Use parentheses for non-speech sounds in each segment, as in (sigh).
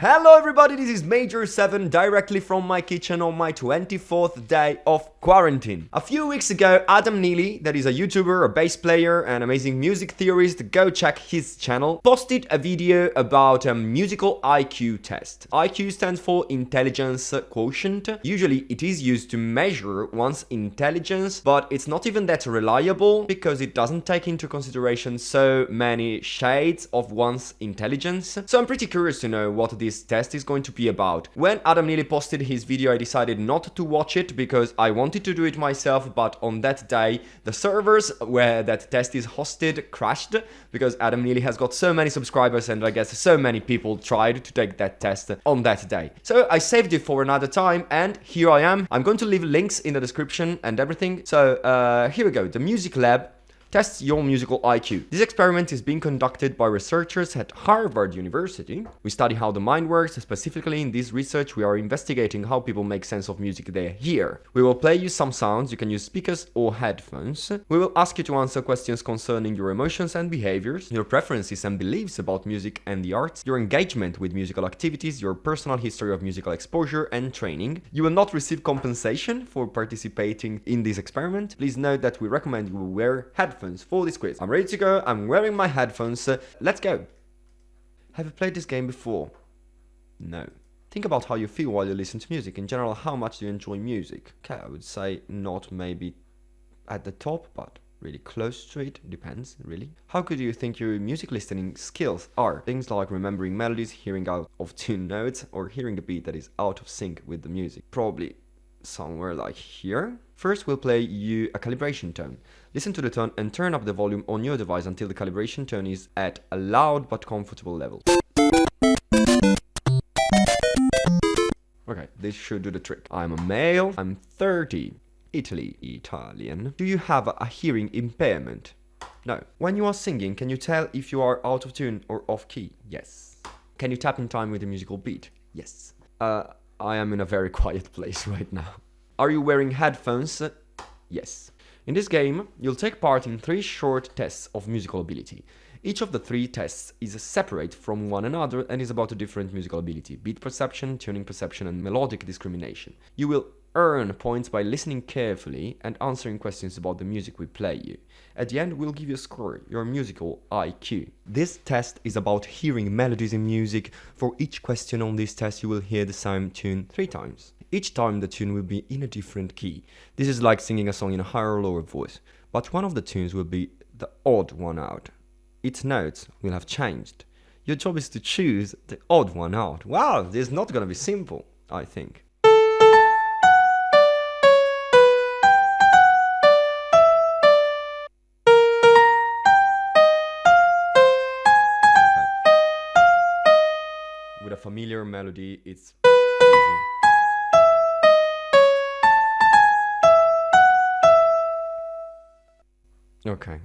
Hello everybody, this is Major 7 directly from my kitchen on my 24th day of quarantine. A few weeks ago, Adam Neely, that is a YouTuber, a bass player, and amazing music theorist, go check his channel, posted a video about a musical IQ test. IQ stands for Intelligence Quotient. Usually it is used to measure one's intelligence, but it's not even that reliable because it doesn't take into consideration so many shades of one's intelligence. So I'm pretty curious to know what this this test is going to be about. When Adam Neely posted his video, I decided not to watch it because I wanted to do it myself, but on that day, the servers where that test is hosted crashed because Adam Neely has got so many subscribers and I guess so many people tried to take that test on that day. So I saved it for another time and here I am. I'm going to leave links in the description and everything. So uh, here we go, the Music Lab tests your musical IQ. This experiment is being conducted by researchers at Harvard University. We study how the mind works, specifically in this research we are investigating how people make sense of music they hear. We will play you some sounds, you can use speakers or headphones. We will ask you to answer questions concerning your emotions and behaviors, your preferences and beliefs about music and the arts, your engagement with musical activities, your personal history of musical exposure and training. You will not receive compensation for participating in this experiment. Please note that we recommend you wear headphones headphones for this quiz. I'm ready to go, I'm wearing my headphones, uh, let's go. Have you played this game before? No. Think about how you feel while you listen to music. In general, how much do you enjoy music? Okay, I would say not maybe at the top, but really close to it, depends, really. How good do you think your music listening skills are? Things like remembering melodies, hearing out of tune (laughs) notes, or hearing a beat that is out of sync with the music. Probably somewhere like here. First, we'll play you a calibration tone. Listen to the tone and turn up the volume on your device until the calibration tone is at a loud but comfortable level. Okay, this should do the trick. I'm a male, I'm 30, Italy, Italian. Do you have a hearing impairment? No. When you are singing, can you tell if you are out of tune or off key? Yes. Can you tap in time with the musical beat? Yes. Uh, I am in a very (laughs) quiet place right now. Are you wearing headphones? Yes. In this game, you'll take part in three short tests of musical ability. Each of the three tests is separate from one another and is about a different musical ability, beat perception, tuning perception and melodic discrimination. You will earn points by listening carefully and answering questions about the music we play you. At the end, we'll give you a score, your musical IQ. This test is about hearing melodies in music. For each question on this test, you will hear the same tune three times. Each time the tune will be in a different key. This is like singing a song in a higher or lower voice, but one of the tunes will be the odd one out. Its notes will have changed. Your job is to choose the odd one out. Wow, this is not gonna be simple, I think. With a familiar melody, it's easy. Okay.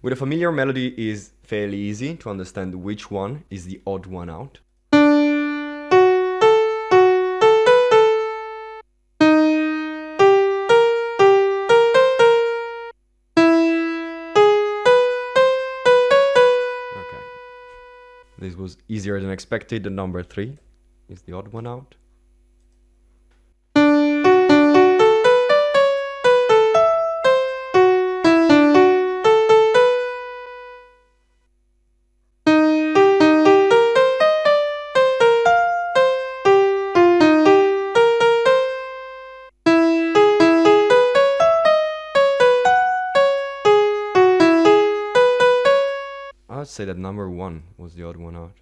With a familiar melody is fairly easy to understand which one is the odd one out. This was easier than expected. The number three is the odd one out. Say that number one was the odd one out.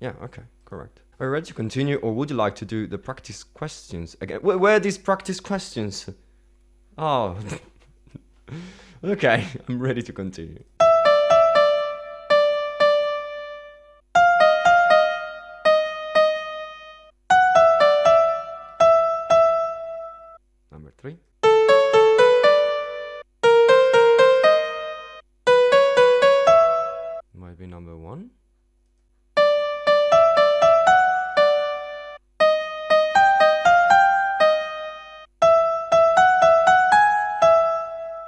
Yeah, okay, correct. Are you ready to continue or would you like to do the practice questions again? Where, where are these practice questions? Oh. (laughs) okay, (laughs) I'm ready to continue. Number three. might be number one.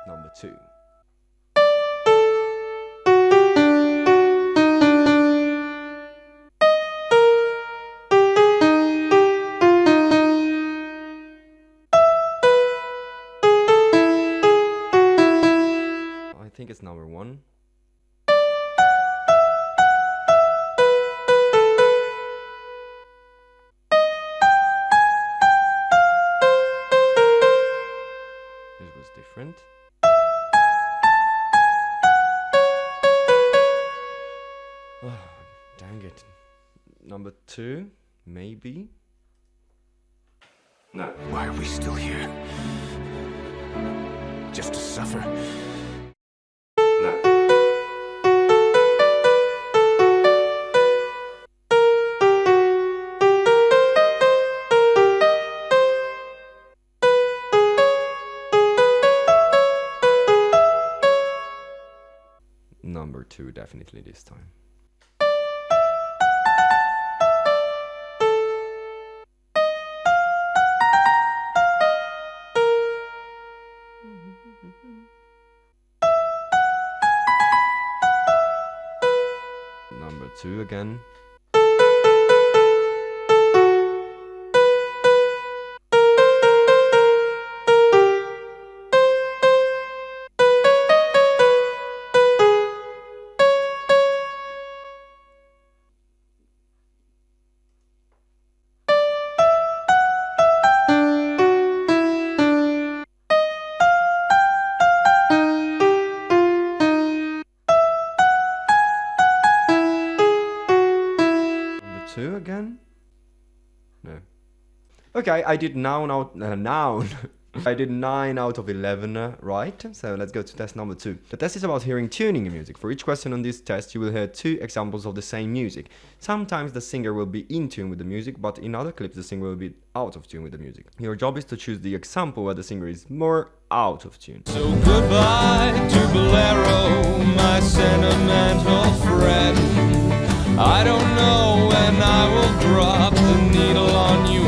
Number two. I think it's number one. Different. (sighs) Oh, dang it. Number two, maybe. No. Why are we still here? Just to suffer? Definitely this time. (laughs) Number two again. Okay, I did nine out (laughs) uh, noun. (laughs) I did 9 out of 11 uh, right, so let's go to test number 2. The test is about hearing tuning in music. For each question on this test, you will hear two examples of the same music. Sometimes the singer will be in tune with the music, but in other clips the singer will be out of tune with the music. Your job is to choose the example where the singer is more out of tune. So goodbye to Bolero, my sentimental friend. I don't know when I will drop the needle on you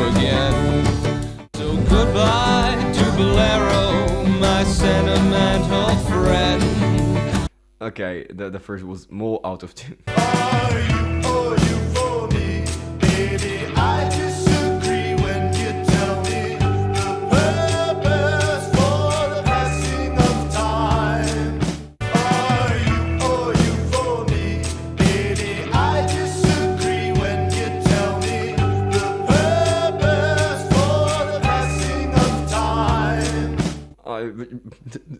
goodbye to Bolero, my sentimental friend. Okay, the, the first was more out of tune.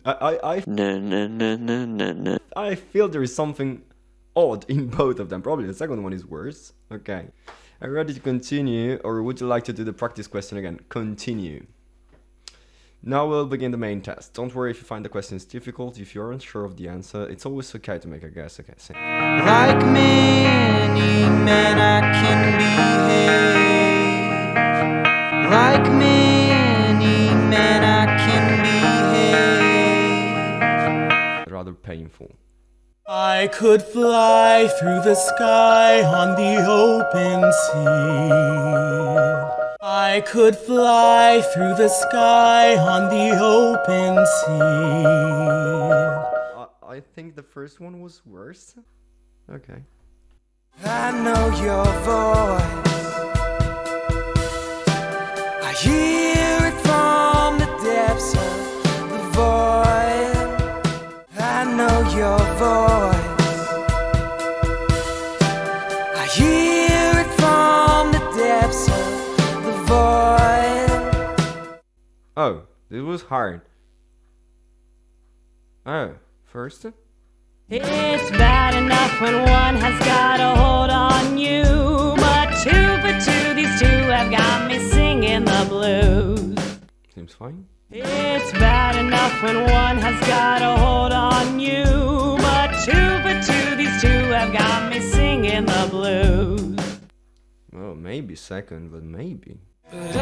I, I, I, No, no, no, no, no, no. I feel there is something odd in both of them. Probably the second one is worse. Okay. Are you ready to continue or would you like to do the practice question again? Continue. Now we'll begin the main test. Don't worry if you find the questions difficult. If you're unsure of the answer, it's always okay to make a guess. Okay, same. Like many men, I can behave. Rather painful. I could fly through the sky on the open sea. I could fly through the sky on the open sea. I, I think the first one was worse. Okay. I know your voice. I hear Oh, this was hard. Oh, first? It's bad enough when one has got a hold on you, but two for two, these two have got me singing the blues. Seems fine. It's bad enough when one has got a hold on you, but two for two, these two have got me singing the blues. Well, maybe second, but maybe. But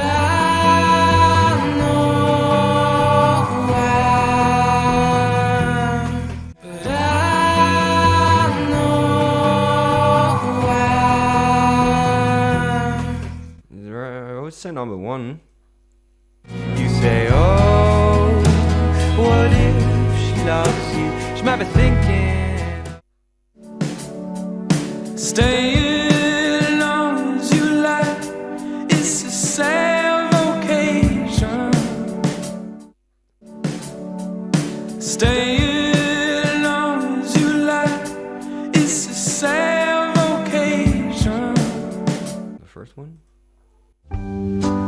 say number one. You say, oh, what if she loves you? She might be thinking, staying long as you like. It's a sad occasion. Stay. first one? I'll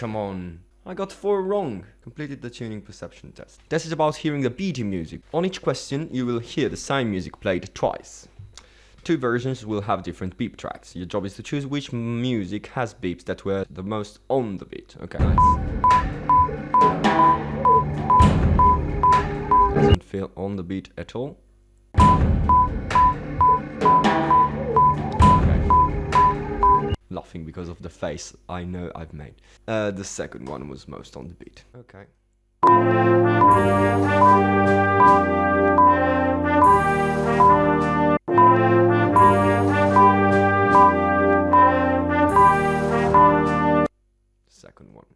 come on. I got four wrong. Completed the tuning perception test. This is about hearing the beaty music. On each question, you will hear the same music played twice. Two versions will have different beep tracks. Your job is to choose which music has beeps that were the most on the beat. Okay, nice. Doesn't feel on the beat at all. Laughing because of the face I know I've made. Uh, the second one was most on the beat. Okay. Second one.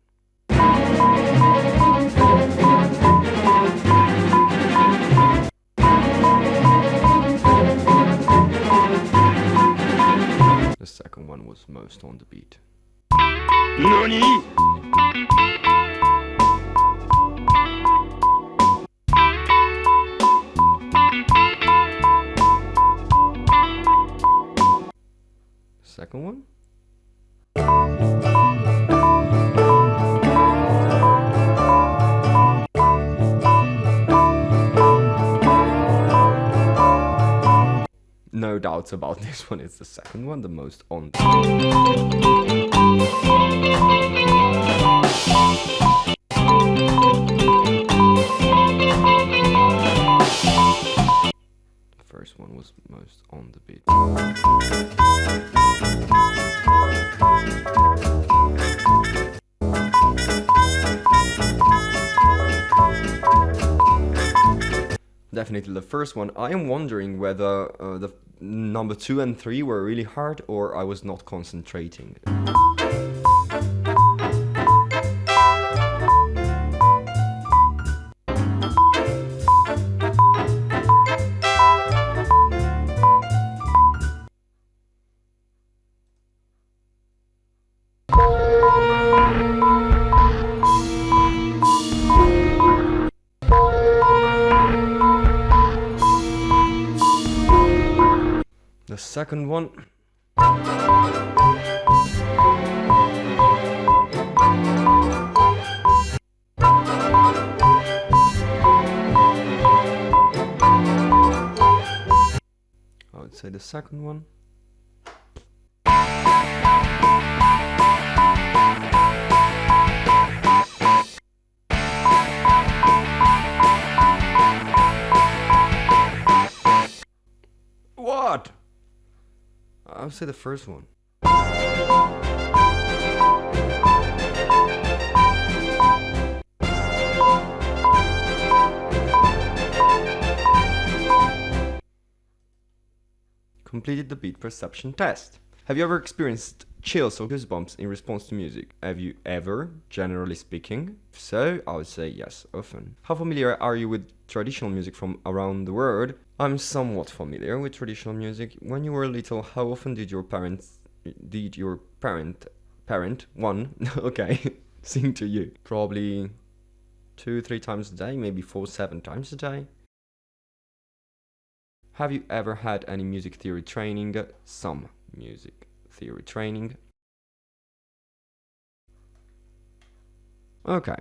Second one was most on the beat. Second one? (laughs) No doubts about (laughs) this one, it's the second one, the most on. The first one was most on the beat. Definitely the first one. I am wondering whether uh, the number two and three were really hard or I was not concentrating. Second one. I would say the second one. I would say the first one. Completed the beat perception test. Have you ever experienced chills or goosebumps in response to music? Have you ever, generally speaking? So, I would say yes, often. How familiar are you with traditional music from around the world? I'm somewhat familiar with traditional music. When you were little, how often did your parents did your parent parent one (laughs) okay (laughs) sing to you? Probably two, three times a day, maybe four, seven times a day. Have you ever had any music theory training? Some music theory training. Okay.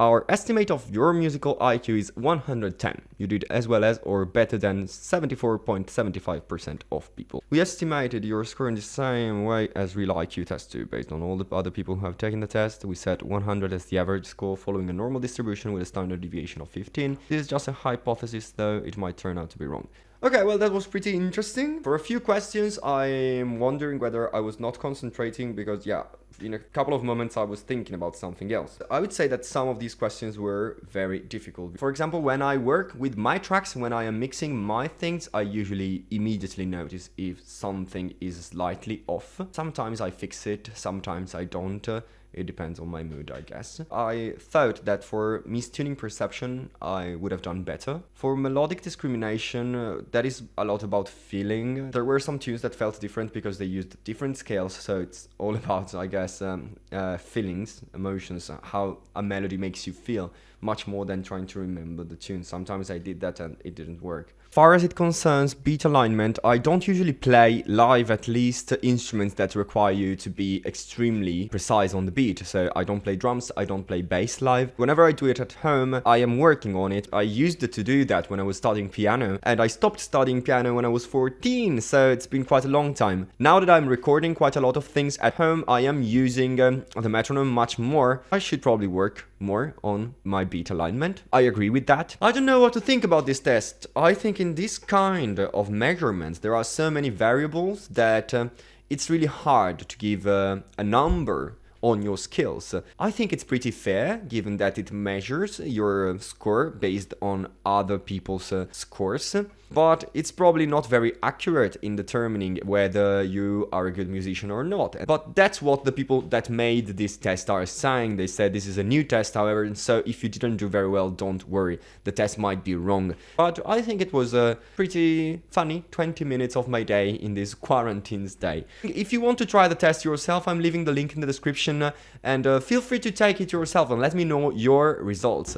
Our estimate of your musical IQ is 110. You did as well as or better than 74.75% of people. We estimated your score in the same way as real IQ test too. Based on all the other people who have taken the test, we set 100 as the average score following a normal distribution with a standard deviation of 15. This is just a hypothesis though, it might turn out to be wrong. Okay, well, that was pretty interesting. For a few questions, I'm wondering whether I was not concentrating because, yeah, in a couple of moments I was thinking about something else. I would say that some of these questions were very difficult. For example, when I work with my tracks, when I am mixing my things, I usually immediately notice if something is slightly off. Sometimes I fix it, sometimes I don't. It depends on my mood, I guess. I thought that for mistuning perception, I would have done better. For melodic discrimination, uh, that is a lot about feeling. There were some tunes that felt different because they used different scales, so it's all (laughs) about, I guess, um, uh, feelings, emotions, uh, how a melody makes you feel, much more than trying to remember the tune. Sometimes I did that and it didn't work. Far as it concerns beat alignment, I don't usually play live at least instruments that require you to be extremely precise on the beat. So I don't play drums, I don't play bass live. Whenever I do it at home, I am working on it. I used to do that when I was studying piano and I stopped studying piano when I was 14, so it's been quite a long time. Now that I'm recording quite a lot of things at home, I am using um, the metronome much more. I should probably work more on my beat alignment. I agree with that. I don't know what to think about this test. I think in this kind of measurements there are so many variables that uh, it's really hard to give uh, a number on your skills. I think it's pretty fair given that it measures your score based on other people's uh, scores but it's probably not very accurate in determining whether you are a good musician or not. But that's what the people that made this test are saying. They said this is a new test, however, and so if you didn't do very well, don't worry. The test might be wrong. But I think it was a pretty funny 20 minutes of my day in this quarantine's day. If you want to try the test yourself, I'm leaving the link in the description and uh, feel free to take it yourself and let me know your results.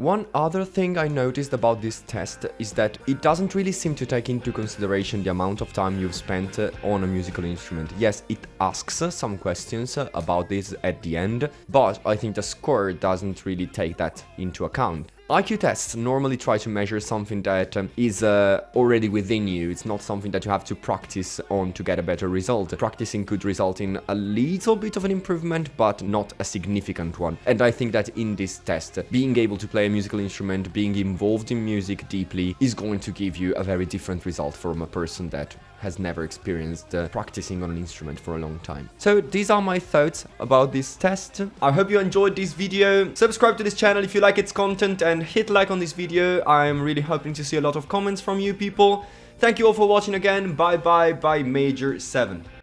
One other thing I noticed about this test is that it doesn't really seem to take into consideration the amount of time you've spent uh, on a musical instrument. Yes, it asks uh, some questions uh, about this at the end, but I think the score doesn't really take that into account. IQ tests normally try to measure something that um, is uh, already within you. It's not something that you have to practice on to get a better result. Practicing could result in a little bit of an improvement, but not a significant one. And I think that in this test, being able to play a musical instrument, being involved in music deeply, is going to give you a very different result from a person that has never experienced uh, practicing on an instrument for a long time. So these are my thoughts about this test. I hope you enjoyed this video. Subscribe to this channel if you like its content and hit like on this video. I'm really hoping to see a lot of comments from you people. Thank you all for watching again. Bye bye bye Major 7.